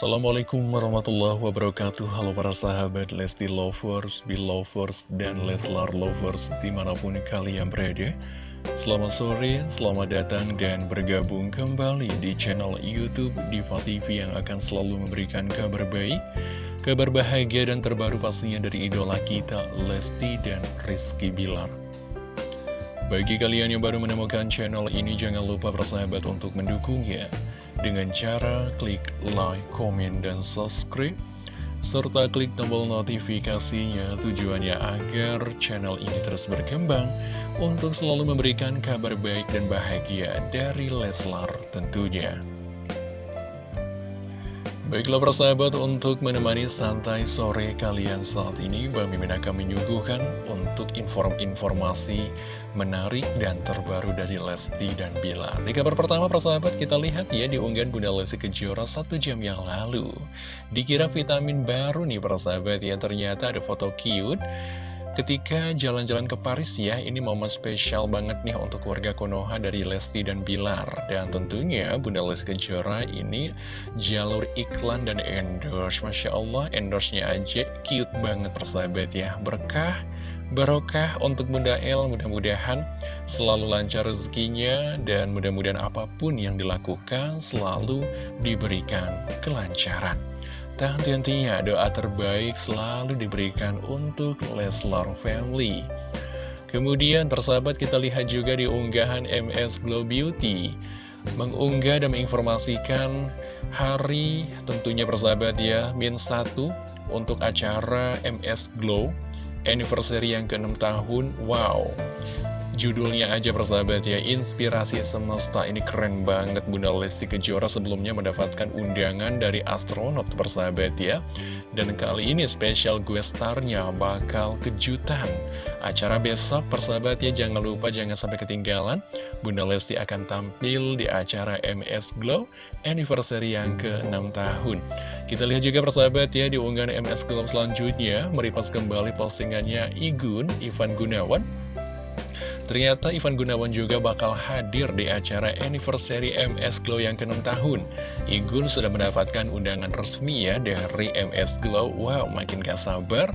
Assalamualaikum warahmatullahi wabarakatuh. Halo para sahabat Lesti Lovers, Belovers, dan Leslar Lovers di mana pun kalian berada. Selamat sore, selamat datang dan bergabung kembali di channel Youtube Diva TV yang akan selalu memberikan kabar baik Kabar bahagia dan terbaru pastinya dari idola kita Lesti dan Rizky Bilar. Bagi kalian yang baru menemukan channel ini jangan lupa persahabat untuk mendukungnya dengan cara klik like, komen, dan subscribe serta klik tombol notifikasinya tujuannya agar channel ini terus berkembang untuk selalu memberikan kabar baik dan bahagia dari Leslar tentunya. Baiklah persahabat untuk menemani santai sore kalian saat ini Bang Mimin akan menyuguhkan untuk informasi menarik dan terbaru dari Lesti dan Bila Di kabar pertama persahabat kita lihat ya di unggahan Bunda Lesti Kejora satu jam yang lalu. Dikira vitamin baru nih persahabat ya. Ternyata ada foto cute Ketika jalan-jalan ke Paris ya, ini momen spesial banget nih untuk warga Konoha dari Lesti dan Bilar. Dan tentunya Bunda Lesti Kejora ini jalur iklan dan endorse. Masya Allah, endorse-nya aja cute banget persahabat ya. Berkah, barokah untuk Bunda El, mudah-mudahan selalu lancar rezekinya dan mudah-mudahan apa pun yang dilakukan selalu diberikan kelancaran. Tak henti-hentinya. Doa terbaik selalu diberikan untuk Leslar Family. Kemudian persahabat kita lihat juga di unggahan MS Glow Beauty. Mengunggah dan menginformasikan hari tentunya persahabat ya min 1 untuk acara MS Glow anniversary yang ke-6 tahun. Wow Judulnya aja persahabat ya, Inspirasi Semesta ini keren banget Bunda Lesti Kejora sebelumnya mendapatkan undangan dari astronot persahabat ya. Dan kali ini spesial gue starnya bakal kejutan. Acara besok persahabat ya, jangan lupa jangan sampai ketinggalan. Bunda Lesti akan tampil di acara MS Glow Anniversary yang ke-6 tahun. Kita lihat juga persahabat ya di unggahan MS Glow selanjutnya, meripas kembali postingannya Igun, Ivan Gunawan Ternyata Ivan Gunawan juga bakal hadir di acara anniversary MS Glow yang ke-6 tahun. Igun sudah mendapatkan undangan resmi ya dari MS Glow. Wow, makin gak sabar.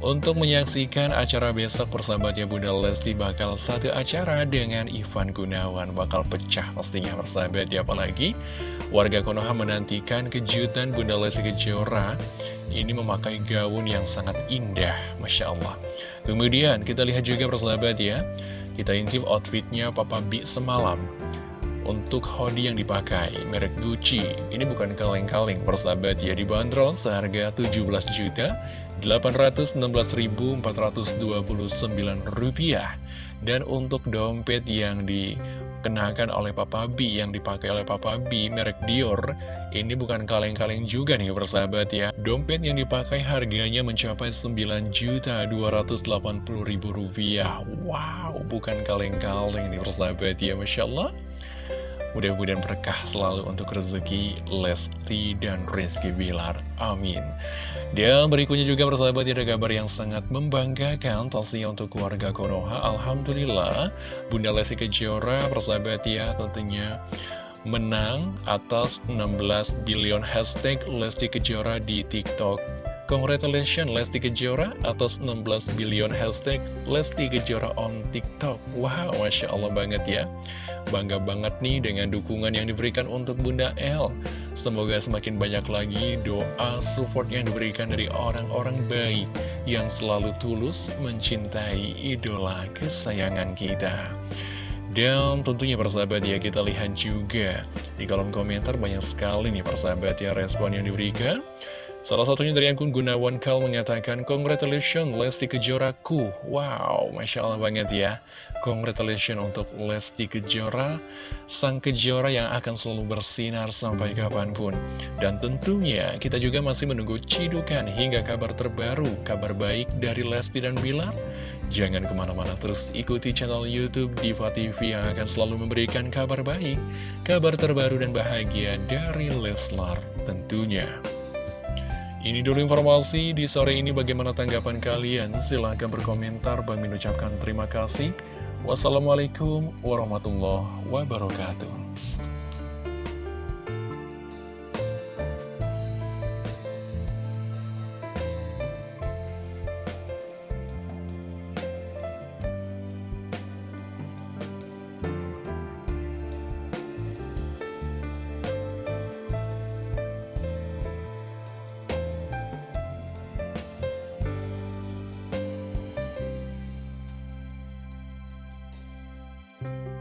Untuk menyaksikan acara besok persahabatnya Bunda Lesti bakal satu acara dengan Ivan Gunawan Bakal pecah pastinya persahabat ya Apalagi warga Konoha menantikan kejutan Bunda Lesti Kejora Ini memakai gaun yang sangat indah Masya Allah Kemudian kita lihat juga persahabat ya kita intip outfitnya Papa B semalam. Untuk hoodie yang dipakai, merek Gucci. Ini bukan kaleng-kaleng persahabat ya. Dibanderol seharga 17 juta 816.429 rupiah. Dan untuk dompet yang di dikenakan oleh Papa B yang dipakai oleh Papa B merek Dior. Ini bukan kaleng-kaleng juga nih persahabat ya. Dompet yang dipakai harganya mencapai 9.280.000 rupiah. Wow bukan kaleng-kaleng nih persahabat ya Masya Allah Mudah-mudahan berkah selalu untuk rezeki Lesti dan Rizky Bilar. Amin. Dan berikutnya juga persahabat ada kabar yang sangat membanggakan pastinya untuk keluarga Konoha. Alhamdulillah Bunda Lesti Kejora persahabat ya tentunya menang atas 16 billion hashtag Lesti Kejora di TikTok. Congratulations Lesti Kejora atas 16 billion hashtag Lesti Kejora on TikTok. Wow, Masya Allah banget ya. Bangga banget nih dengan dukungan yang diberikan untuk Bunda L. Semoga semakin banyak lagi doa support yang diberikan dari orang-orang baik yang selalu tulus mencintai idola kesayangan kita. Dan tentunya persahabat ya kita lihat juga di kolom komentar banyak sekali nih persahabat ya respon yang diberikan. Salah satunya dari akun Gunawan Kal mengatakan, Congratulations Lesti Kejoraku. Wow, Masya Allah banget ya. Congratulations untuk Lesti Kejora, sang Kejora yang akan selalu bersinar sampai kapan pun. Dan tentunya kita juga masih menunggu cidukan hingga kabar terbaru, kabar baik dari Lesti dan Bilar. Jangan ke mana-mana terus ikuti channel Youtube Diva TV yang akan selalu memberikan kabar baik, kabar terbaru dan bahagia dari Leslar tentunya. Ini dulu informasi di sore ini bagaimana tanggapan kalian? Silahkan berkomentar. Bang mengucapkan terima kasih. Wassalamualaikum warahmatullahi wabarakatuh. Bye.